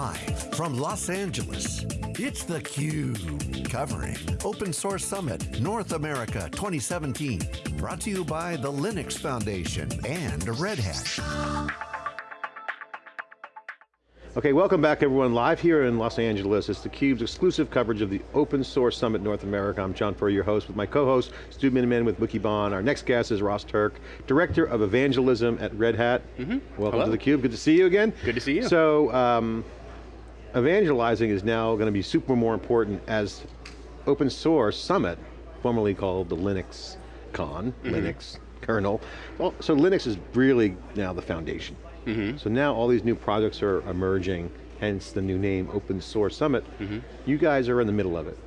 Live from Los Angeles, it's theCUBE, covering Open Source Summit North America 2017. Brought to you by the Linux Foundation and Red Hat. Okay, welcome back everyone. Live here in Los Angeles, it's theCUBE's exclusive coverage of the Open Source Summit North America. I'm John Furrier, your host, with my co-host, Stu Miniman with Wikibon. Our next guest is Ross Turk, Director of Evangelism at Red Hat. Mm -hmm. Welcome Hello. to theCUBE, good to see you again. Good to see you. So, um, evangelizing is now going to be super more important as Open Source Summit, formerly called the Linux Con, mm -hmm. Linux kernel. Well, so Linux is really now the foundation. Mm -hmm. So now all these new projects are emerging, hence the new name Open Source Summit. Mm -hmm. You guys are in the middle of it.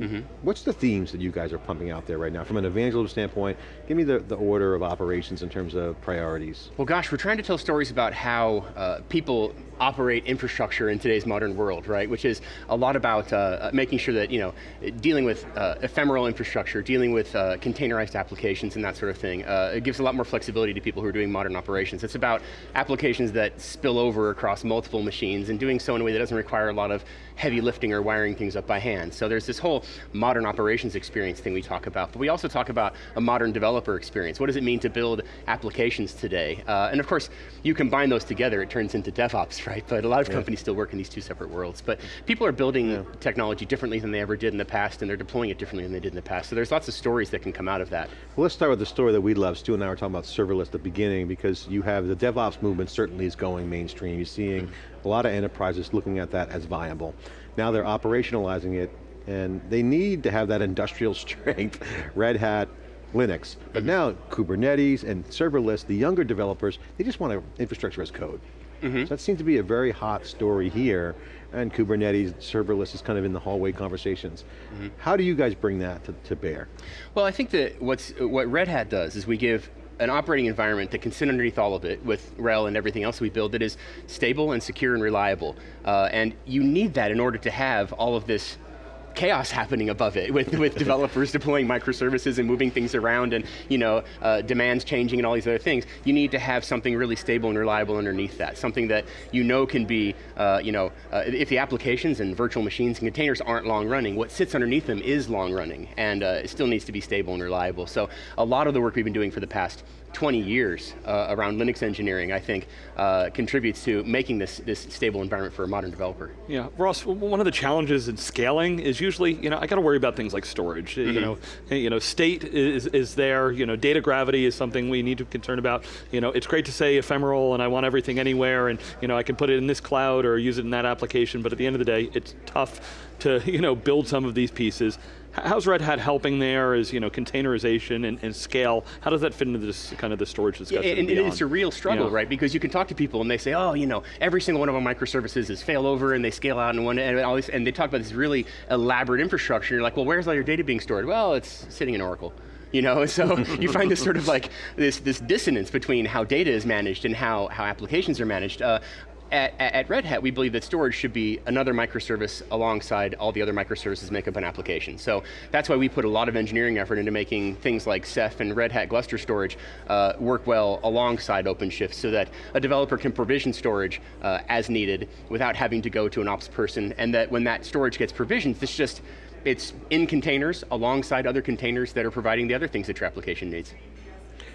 Mm -hmm. What's the themes that you guys are pumping out there right now? From an evangelism standpoint, give me the, the order of operations in terms of priorities. Well gosh, we're trying to tell stories about how uh, people operate infrastructure in today's modern world, right? Which is a lot about uh, uh, making sure that, you know, dealing with uh, ephemeral infrastructure, dealing with uh, containerized applications and that sort of thing. Uh, it gives a lot more flexibility to people who are doing modern operations. It's about applications that spill over across multiple machines and doing so in a way that doesn't require a lot of heavy lifting or wiring things up by hand. So there's this whole modern operations experience thing we talk about, but we also talk about a modern developer experience. What does it mean to build applications today? Uh, and of course, you combine those together, it turns into DevOps, right? But a lot of yeah. companies still work in these two separate worlds. But people are building yeah. technology differently than they ever did in the past, and they're deploying it differently than they did in the past. So there's lots of stories that can come out of that. Well, let's start with the story that we love. Stu and I were talking about serverless at the beginning, because you have the DevOps movement certainly is going mainstream. You're seeing mm -hmm. a lot of enterprises looking at that as viable. Now they're operationalizing it, and they need to have that industrial strength, Red Hat, Linux. But now Kubernetes and serverless, the younger developers, they just want infrastructure as code. Mm -hmm. So that seems to be a very hot story here, and Kubernetes, serverless is kind of in the hallway conversations. Mm -hmm. How do you guys bring that to, to bear? Well, I think that what's, what Red Hat does is we give an operating environment that can sit underneath all of it with RHEL and everything else we build that is stable and secure and reliable. Uh, and you need that in order to have all of this chaos happening above it with, with developers deploying microservices and moving things around and you know, uh, demands changing and all these other things. You need to have something really stable and reliable underneath that. Something that you know can be, uh, you know, uh, if the applications and virtual machines and containers aren't long running, what sits underneath them is long running and uh, it still needs to be stable and reliable. So a lot of the work we've been doing for the past 20 years uh, around Linux engineering, I think, uh, contributes to making this, this stable environment for a modern developer. Yeah, Ross, one of the challenges in scaling is usually, you know, I got to worry about things like storage. Mm -hmm. You mm-hmm. know, you know, state is, is there, you know, data gravity is something we need to concern about. You know, it's great to say ephemeral and I want everything anywhere and, you know, I can put it in this cloud or use it in that application, but at the end of the day, it's tough to, you know, build some of these pieces. How's Red Hat helping there? Is you know, containerization and, and, scale? How does that fit into this kind of the storage discussion? Yeah, and, and it's a real struggle, yeah. right? Because you can talk to people and they say, oh, you know, every single one of our microservices is failover and they scale out and one and all these, and they talk about this really elaborate infrastructure. You're like, well, where's all your data being stored? Well, it's sitting in Oracle you know, so you find this sort of like, this, this dissonance between how data is managed and how, how applications are managed. Uh, at, at, Red Hat, we believe that storage should be another microservice alongside all the other microservices make up an application. So that's why we put a lot of engineering effort into making things like Ceph and Red Hat Gluster storage uh, work well alongside OpenShift so that a developer can provision storage uh, as needed without having to go to an ops person and that when that storage gets provisioned, it's just, it's in containers alongside other containers that are providing the other things that your application needs.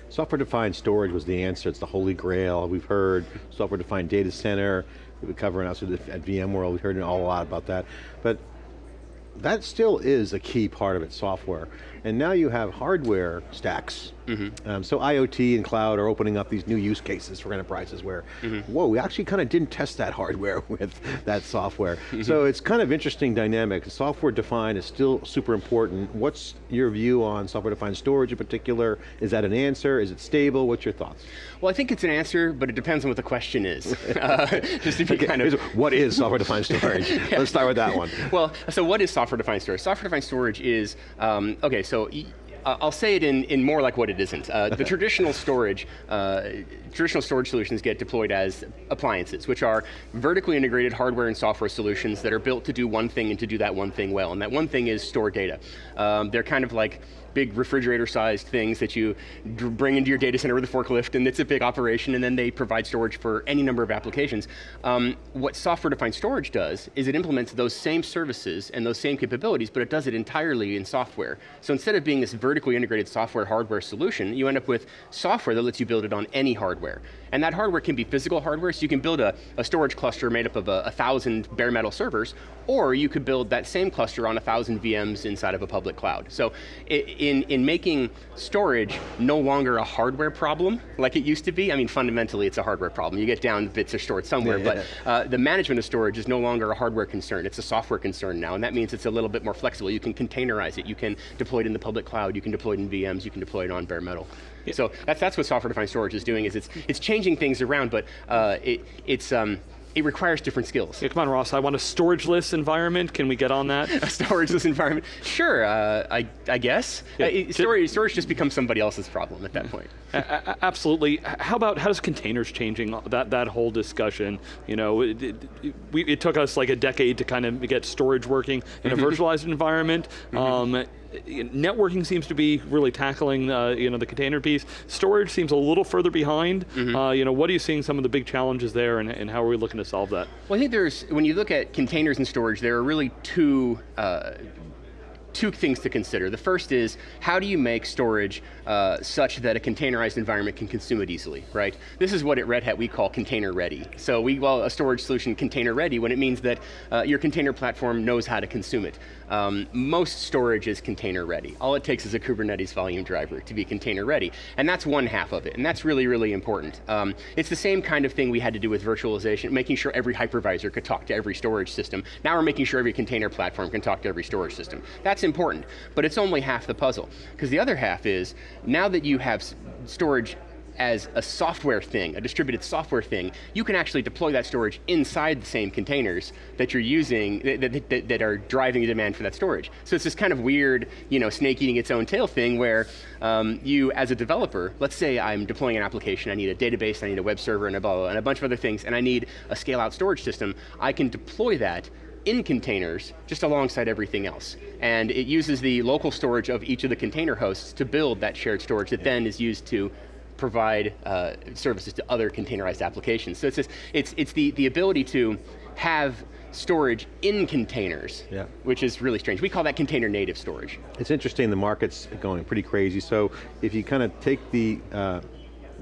Software-defined storage was the answer, it's the holy grail. We've heard software-defined data center, we've been covering also at VMworld, we've heard a lot about that. But that still is a key part of it, software. And now you have hardware stacks. Mm -hmm. um, so IoT and cloud are opening up these new use cases for enterprises where, mm -hmm. whoa, we actually kind of didn't test that hardware with that software. Mm -hmm. So it's kind of interesting dynamic. Software defined is still super important. What's your view on software defined storage in particular? Is that an answer? Is it stable? What's your thoughts? Well, I think it's an answer, but it depends on what the question is. uh, just to be okay. kind of. What is software defined storage? yeah. Let's start with that one. Well, so what is software defined storage? Software defined storage is, um, okay, so so I'll say it in, in more like what it isn't. Uh, the traditional storage, uh, traditional storage solutions get deployed as appliances, which are vertically integrated hardware and software solutions that are built to do one thing and to do that one thing well, and that one thing is store data. Um, they're kind of like big refrigerator-sized things that you bring into your data center with a forklift, and it's a big operation, and then they provide storage for any number of applications. Um, what software-defined storage does is it implements those same services and those same capabilities, but it does it entirely in software. So instead of being this vertically integrated software hardware solution, you end up with software that lets you build it on any hardware. And that hardware can be physical hardware, so you can build a, a storage cluster made up of a, a, thousand bare metal servers, or you could build that same cluster on a thousand VMs inside of a public cloud. So in, in making storage no longer a hardware problem, like it used to be, I mean fundamentally it's a hardware problem. You get down, bits are stored somewhere, yeah, but uh, the management of storage is no longer a hardware concern, it's a software concern now, and that means it's a little bit more flexible. You can containerize it, you can deploy it in the public cloud, you can deploy it in VMs, you can deploy it on bare metal. So that's, that's what software-defined storage is doing, is it's, it's changing things around, but uh, it, it's, um, it requires different skills. Yeah, come on, Ross. I want a storageless environment. Can we get on that? a storageless environment? Sure. Uh, I, I guess. Yeah. Uh, storage, storage just becomes somebody else's problem at that point. absolutely. How about how does containers changing that that whole discussion? You know, it, it, we, it took us like a decade to kind of get storage working in a mm-hmm. virtualized environment. Mm -hmm. um, networking seems to be really tackling uh, you know, the container piece. Storage seems a little further behind. Mm -hmm. uh, you know, what are you seeing some of the big challenges there and, and, how are we looking to solve that? Well, I think there's, when you look at containers and storage, there are really two uh, two things to consider. The first is, how do you make storage uh, such that a containerized environment can consume it easily, right? This is what at Red Hat we call container ready. So we call a storage solution container ready when it means that uh, your container platform knows how to consume it. Um, most storage is container ready. All it takes is a Kubernetes volume driver to be container ready. And that's one half of it, and that's really, really important. Um, it's the same kind of thing we had to do with virtualization, making sure every hypervisor could talk to every storage system. Now we're making sure every container platform can talk to every storage system. That's important, but it's only half the puzzle. Because the other half is, now that you have storage as a software thing, a distributed software thing, you can actually deploy that storage inside the same containers that you're using, that, that, that, are driving the demand for that storage. So it's this kind of weird, you know, snake eating its own tail thing where um, you, as a developer, let's say I'm deploying an application, I need a database, I need a web server, and a, blah, blah, and a bunch of other things, and I need a scale out storage system, I can deploy that in containers, just alongside everything else. And it uses the local storage of each of the container hosts to build that shared storage that then is used to provide uh, services to other containerized applications. So it's, just, it's, it's the, the ability to have storage in containers, yeah. which is really strange. We call that container native storage. It's interesting, the market's going pretty crazy. So if you kind of take the uh,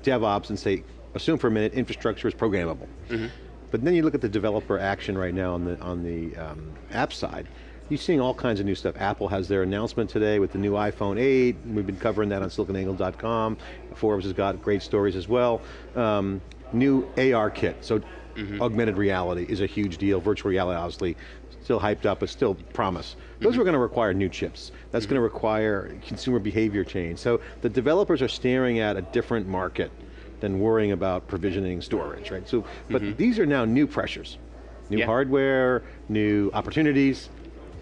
DevOps and say, assume for a minute infrastructure is programmable. Mm -hmm. But then you look at the developer action right now on the, on the um, app side, you're seeing all kinds of new stuff. Apple has their announcement today with the new iPhone 8. We've been covering that on siliconangle.com. Forbes has got great stories as well. Um, new AR kit, so mm -hmm. augmented reality is a huge deal. Virtual reality, obviously, still hyped up, but still promise. Those mm -hmm. are going to require new chips. That's mm -hmm. going to require consumer behavior change. So the developers are staring at a different market than worrying about provisioning storage, right? So, but mm -hmm. these are now new pressures. New yeah. hardware, new opportunities.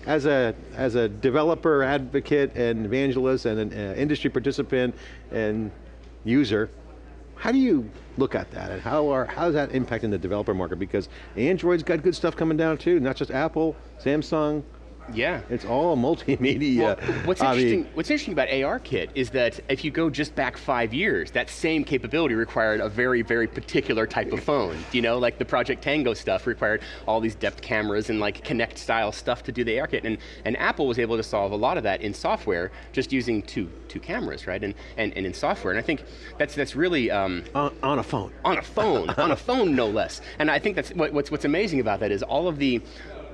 As a, as a developer, advocate, and evangelist, and an uh, industry participant, and user, how do you look at that, and how are how is that impacting the developer market? Because Android's got good stuff coming down too, not just Apple, Samsung, yeah. It's all multimedia. Well, what's, interesting, what's interesting about ARKit is that if you go just back five years, that same capability required a very, very particular type of phone. You know, like the Project Tango stuff required all these depth cameras and like Kinect style stuff to do the ARKit. And, and Apple was able to solve a lot of that in software just using two, two cameras, right? And, and, and in software. And I think that's, that's really... Um, on, on a phone. On a phone, on a phone no less. And I think that's what, what's, what's amazing about that is all of the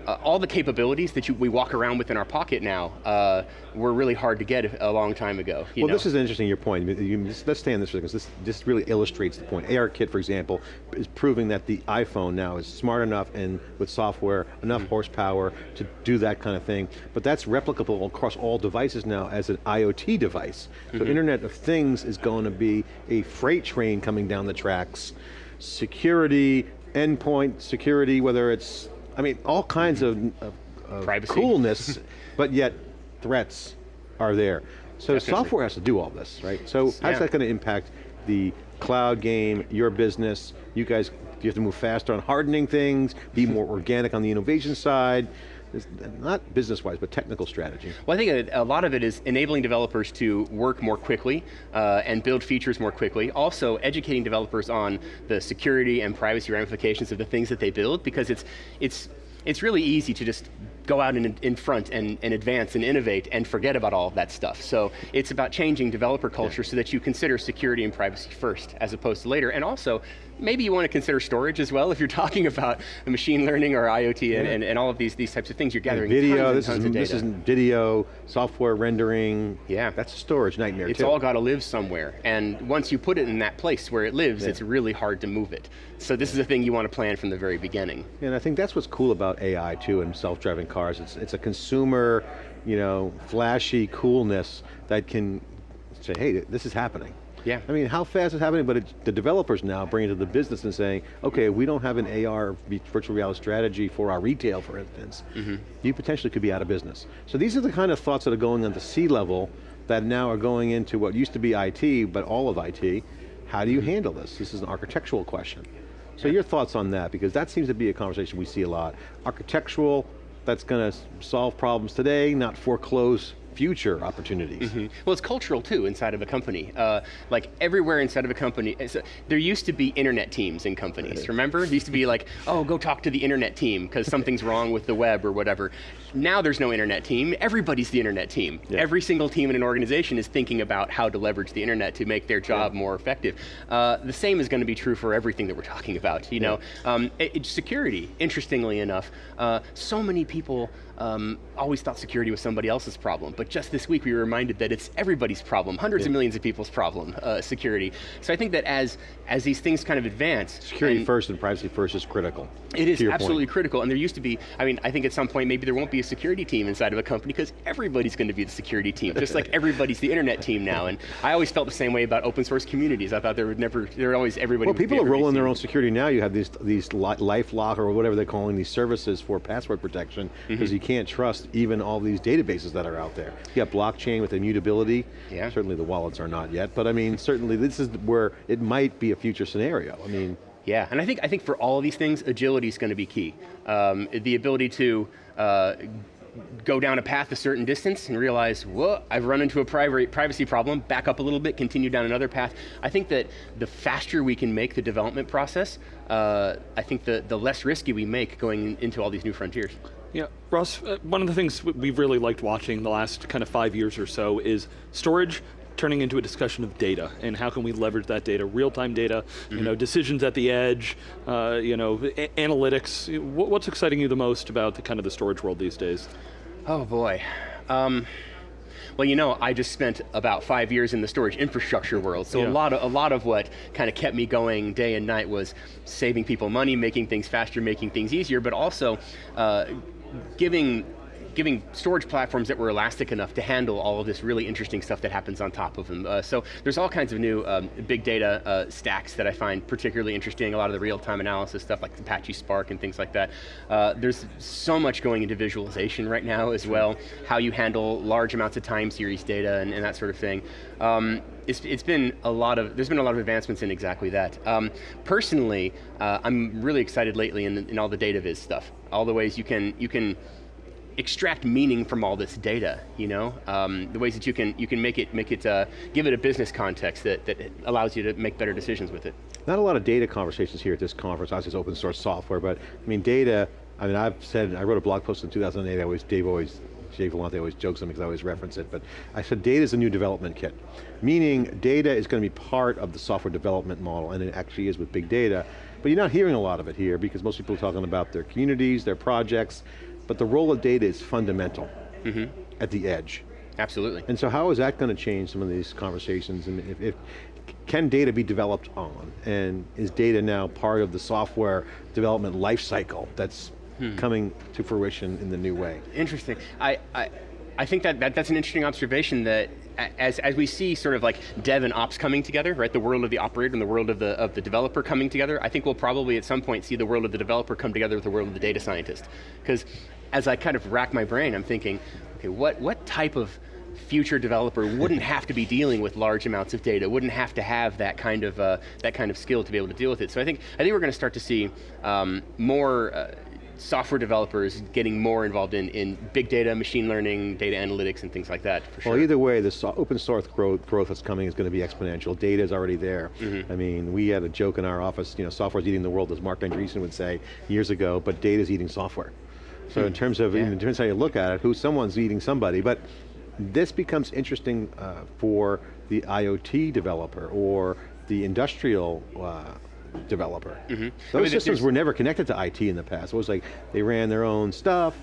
uh, all the capabilities that you, we walk around with in our pocket now uh, were really hard to get a long time ago. well, know? this is interesting, your point. You, let's stay on this because this, this really illustrates the point. ARKit, for example, is proving that the iPhone now is smart enough and with software, enough mm -hmm. horsepower to do that kind of thing. But that's replicable across all devices now as an IoT device. So mm -hmm. Internet of Things is going to be a freight train coming down the tracks. Security, endpoint security, whether it's I mean, all kinds of, of, of coolness, but yet threats are there. So Definitely. software has to do all this, right? So how's yeah. that going to impact the cloud game, your business? You guys, you have to move faster on hardening things, be more organic on the innovation side. Not business-wise, but technical strategy? Well, I think a, a, lot of it is enabling developers to work more quickly uh, and build features more quickly. Also, educating developers on the security and privacy ramifications of the things that they build, because it's, it's, it's really easy to just go out in, in front and, and advance and innovate and forget about all of that stuff. So it's about changing developer culture yeah. so that you consider security and privacy first as opposed to later. And also, maybe you want to consider storage as well if you're talking about machine learning or IoT yeah. and, and, and, all of these, these types of things. You're gathering and video, this is, This is video, software rendering. Yeah. That's a storage nightmare It's too. all got to live somewhere. And once you put it in that place where it lives, yeah. it's really hard to move it. So this is a thing you want to plan from the very beginning. And I think that's what's cool about AI too and self-driving cars. It's, it's a consumer, you know, flashy coolness that can say, hey, this is happening. Yeah. I mean, how fast is it happening, but the developers now bring it to the business and saying, okay, we don't have an AR virtual reality strategy for our retail, for instance. Mm -hmm. You potentially could be out of business. So these are the kind of thoughts that are going on the C-level that now are going into what used to be IT, but all of IT. How do you mm-hmm. handle this? This is an architectural question. So your thoughts on that, because that seems to be a conversation we see a lot. Architectural, that's going to solve problems today, not foreclose future opportunities. Mm -hmm. Well, it's cultural too inside of a company. Uh, like everywhere inside of a company, a, there used to be internet teams in companies, right. remember? There used to be like, oh, go talk to the internet team because something's wrong with the web or whatever. Now there's no internet team, everybody's the internet team. Yeah. Every single team in an organization is thinking about how to leverage the internet to make their job yeah. more effective. Uh, the same is going to be true for everything that we're talking about, you yeah. know? Um, it, it, security, interestingly enough, uh, so many people um, always thought security was somebody else's problem, but just this week we were reminded that it's everybody's problem, hundreds yeah. of millions of people's problem, uh, security. So I think that as, as these things kind of advance. Security and first and privacy first is critical. It is absolutely point. critical, and there used to be, I mean, I think at some point maybe there won't be a security team inside of a company because everybody's going to be the security team, just like everybody's the internet team now, and I always felt the same way about open source communities. I thought there would never, there would always, everybody Well, people are rolling their own security now. You have these, these LifeLock or whatever they're calling these services for password protection, because mm -hmm. you can't trust even all these databases that are out there. You got blockchain with immutability. Yeah. Certainly the wallets are not yet, but I mean, certainly this is where it might be a future scenario. I mean. Yeah, and I think, I think for all of these things, agility is going to be key. Um, the ability to uh, go down a path a certain distance and realize, whoa, I've run into a privacy problem, back up a little bit, continue down another path. I think that the faster we can make the development process, uh, I think the, the less risky we make going into all these new frontiers. Yeah, Ross, uh, one of the things we've really liked watching the last kind of five years or so is storage turning into a discussion of data and how can we leverage that data, real-time data, mm -hmm. you know, mm-hmm. decisions at the edge, uh, you know, analytics. What's exciting you the most about the kind of the storage world these days? Oh boy. Um, well, you know, I just spent about five years in the storage infrastructure world, so yeah. a lot of a lot of what kind of kept me going day and night was saving people money, making things faster, making things easier, but also uh, giving giving storage platforms that were elastic enough to handle all of this really interesting stuff that happens on top of them. Uh, so there's all kinds of new um, big data uh, stacks that I find particularly interesting, a lot of the real-time analysis stuff like Apache Spark and things like that. Uh, there's so much going into visualization right now as well, how you handle large amounts of time series data and, and that sort of thing. Um, it's, it's been a lot of, there's been a lot of advancements in exactly that. Um, personally, uh, I'm really excited lately in, in all the data viz stuff. All the ways you can, you can extract meaning from all this data, you know? Um, the ways that you can, you can make it, make it uh, give it a business context that, that allows you to make better decisions with it. Not a lot of data conversations here at this conference, obviously it's open source software, but I mean data, I mean I've said, I wrote a blog post in 2008, I always, Dave always, Dave Vellante always jokes on me because I always reference it, but I said data is a new development kit. Meaning data is going to be part of the software development model, and it actually is with big data, but you're not hearing a lot of it here because most people are talking about their communities, their projects, but the role of data is fundamental mm -hmm. at the edge. Absolutely. And so how is that going to change some of these conversations? And if, if, can data be developed on? And is data now part of the software development life cycle that's hmm. coming to fruition in the new way? Interesting. I, I, I think that, that that's an interesting observation that as, as we see sort of like dev and ops coming together, right, the world of the operator and the world of the, of the developer coming together, I think we'll probably at some point see the world of the developer come together with the world of the data scientist. Because as I kind of rack my brain, I'm thinking, okay, what, what type of future developer wouldn't have to be dealing with large amounts of data, wouldn't have to have that kind of, uh, that kind of skill to be able to deal with it. So I think, I think we're going to start to see um, more, uh, software developers getting more involved in, in big data, machine learning, data analytics, and things like that, for sure. Well, either way, the so open source growth, growth that's coming is going to be exponential. Data is already there. Mm-hmm. I mean, we had a joke in our office, you know, software's eating the world, as Marc Andreessen would say years ago, but data's eating software. So in terms of, Hmm. Yeah. in terms of how you look at it, who someone's eating somebody, but this becomes interesting uh, for the IoT developer or the industrial uh, developer. Mm-hmm. I mean, Those systems were never connected to IT in the past. It was like, they ran their own stuff,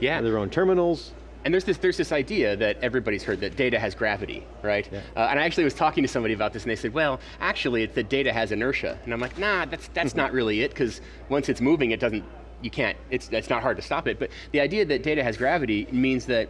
Yeah. their own terminals, And there's this, there's this idea that everybody's heard that data has gravity, right? Yeah. Uh, and I actually was talking to somebody about this and they said, well, actually it's that data has inertia. And I'm like, nah, that's, that's not really it, because once it's moving, it doesn't, you can't, it's, it's not hard to stop it. But the idea that data has gravity means that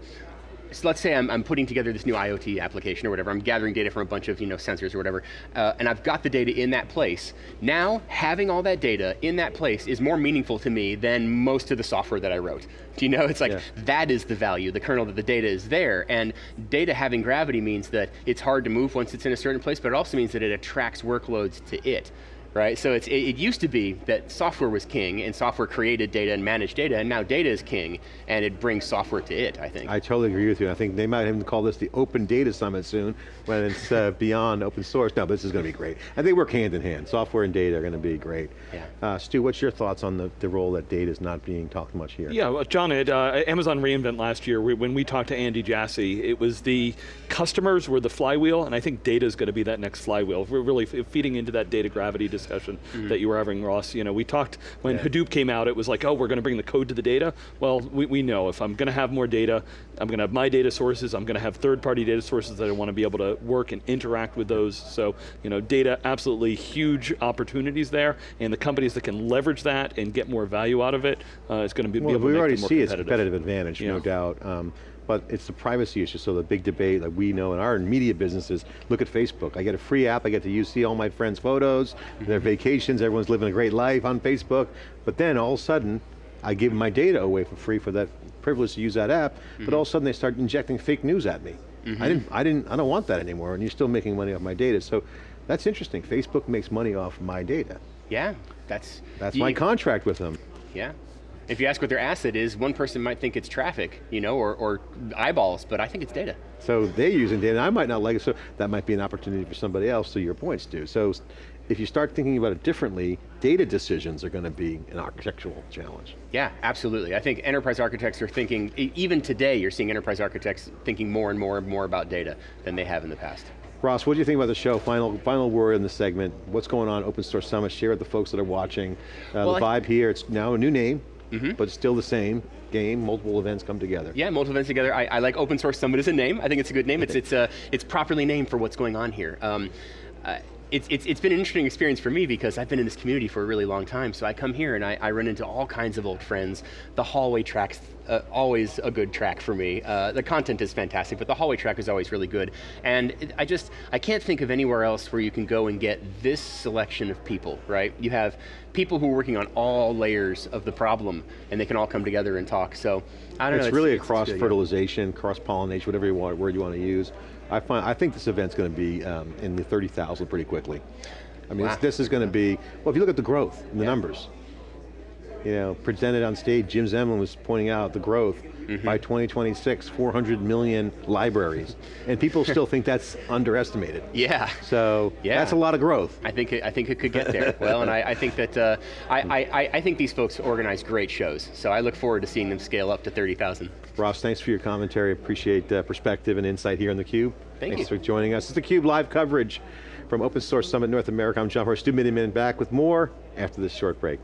so let's say I'm, I'm putting together this new IoT application or whatever, I'm gathering data from a bunch of you know, sensors or whatever, uh, and I've got the data in that place. Now, having all that data in that place is more meaningful to me than most of the software that I wrote. Do you know, it's like, Yeah. that is the value, the kernel that the data is there, and data having gravity means that it's hard to move once it's in a certain place, but it also means that it attracts workloads to it. Right, so it's, it, it used to be that software was king and software created data and managed data, and now data is king and it brings software to it, I think. I totally agree with you. I think they might even call this the Open Data Summit soon, when it's uh, beyond open source. No, but this is going to be great. And they work hand in hand. Software and data are going to be great. Yeah. Uh, Stu, what's your thoughts on the, the role that data is not being talked much here? Yeah, well, John, at uh, Amazon reInvent last year, we, when we talked to Andy Jassy, it was the customers were the flywheel, and I think data is going to be that next flywheel. We're really feeding into that data gravity discussion that you were having, Ross. You know, we talked, when Yeah. Hadoop came out, it was like, oh, we're going to bring the code to the data. Well, we, we know if I'm going to have more data, I'm going to have my data sources, I'm going to have third-party data sources that I want to be able to work and interact with those. So, you know, data, absolutely huge opportunities there, and the companies that can leverage that and get more value out of it uh, is going to be, be Well, able we to make already them more see its competitive. competitive advantage, no doubt. Um, but it's the privacy issue, so the big debate that we know in our media businesses, look at Facebook. I get a free app, I get to use, see all my friends' photos, their Mm-hmm. vacations, everyone's living a great life on Facebook, but then all of a sudden, I give my data away for free for that privilege to use that app, Mm-hmm. but all of a sudden they start injecting fake news at me. I didn't, I didn't, I don't want that anymore, and you're still making money off my data. So that's interesting. Facebook makes money off my data. Yeah, that's That's my contract with them. Yeah. If you ask what their asset is, one person might think it's traffic, you know, or, or eyeballs, but I think it's data. So they're using data, I might not like it, so that might be an opportunity for somebody else, to your points, Stu. So if you start thinking about it differently, data decisions are going to be an architectural challenge. Yeah, absolutely. I think enterprise architects are thinking, even today you're seeing enterprise architects thinking more and more and more about data than they have in the past. Ross, what do you think about the show? Final, final word in the segment. What's going on Open Source Summit? Share with the folks that are watching. Uh, Well, the vibe here, it's now a new name, but still the same game, multiple events come together. Yeah, multiple events together. I, I like Open Source Summit as a name. I think it's a good name. It's, it's, uh, it's properly named for what's going on here. Um, uh, it's, it's, it's been an interesting experience for me because I've been in this community for a really long time. So I come here and I, I run into all kinds of old friends. The hallway track's uh, always a good track for me. Uh, the content is fantastic, but the hallway track is always really good. And it, I just, I can't think of anywhere else where you can go and get this selection of people, right? You have people who are working on all layers of the problem and they can all come together and talk. So I don't know. It's really a cross-fertilization, cross pollination, whatever you want, word you want to use. I find, I think this event's going to be um, in the 30,000 pretty quickly. I mean, Wow. this, this is going to be, well, if you look at the growth in the Yeah. numbers, you know, presented on stage, Jim Zemlin was pointing out the growth Mm-hmm. by 2026, 400 million libraries. And people still think that's underestimated. Yeah. So, Yeah. that's a lot of growth. I think it, I think it could get there. well, and I, I think that uh, I, I, I think these folks organize great shows. So I look forward to seeing them scale up to 30,000. Ross, thanks for your commentary. Appreciate uh, perspective and insight here on theCUBE. Thank thanks you. for joining us. It's theCUBE live coverage from Open Source Summit North America. I'm John Furrier, Stu Miniman back with more after this short break.